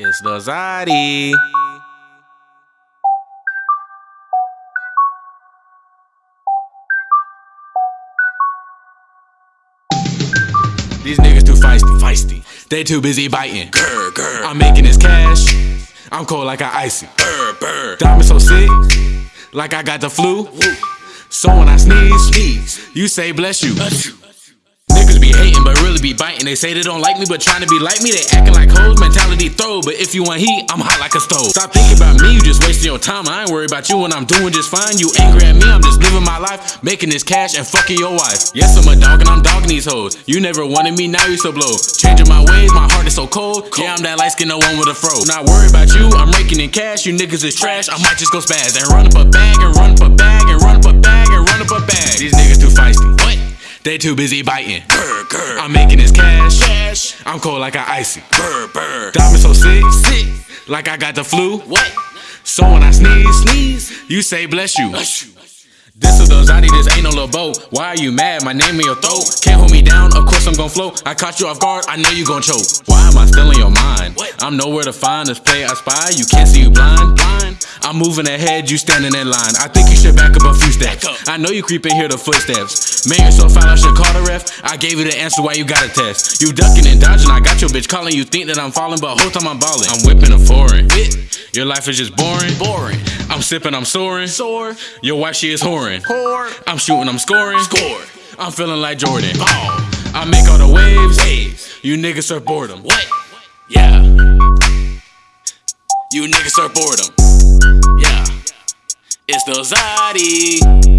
It's the Zodi. These niggas too feisty, feisty. They too busy biting. Grr, grr. I'm making this cash. I'm cold like I icy. Burr, burr. Diamond so sick, like I got the flu. So when I sneeze, sneeze, you say bless you. Bless you. Niggas be hating, but really be biting. They say they don't like me, but trying to be like me. They acting like hoes, mentality throw. But if you want heat, I'm hot like a stove. Stop thinking about me, you just wasting your time. I ain't worried about you when I'm doing just fine. You angry at me, I'm just living my life, making this cash and fucking your wife. Yes, I'm a dog and I'm dogging these hoes. You never wanted me, now you so blow. Changing my ways, my heart is so cold. Yeah, I'm that light skinned the one with a fro. Not worried about you, I'm raking in cash. You niggas is trash. I might just go spaz and run up a bag and run up a bag and run up a bag and run up a bag. These niggas too feisty. What? They too busy biting. Grr, grr. I'm making this cash. cash. I'm cold like I icy. Burr, burr. Diamond so sick, sick. Like I got the flu. What? So when I sneeze, sneeze, you say bless you. Bless you. This is the Zodi, this ain't no little boat. Why are you mad? My name in your throat. Can't hold me down, of course I'm gon' float. I caught you off guard, I know you gon' choke. Why am I still in your mind? I'm nowhere to find this play I spy. You can't see you blind. blind. I'm moving ahead, you standing in line. I think you should back up a few steps. I know you creeping here the footsteps. Man, you're so foul, I should call the ref. I gave you the answer why you got a test. You ducking and dodging, I got your bitch calling. You think that I'm falling, but whole time I'm balling. I'm whipping a foreign. Your life is just boring. Boring. I'm sipping, I'm soaring. Soar. Your wife, she is whoring. Whore. I'm shooting, I'm scoring. Score. I'm feeling like Jordan. Ball. I make all the waves. Waves. You niggas surf boredom. What? Yeah. You niggas surf boredom. Yeah. It's the glass.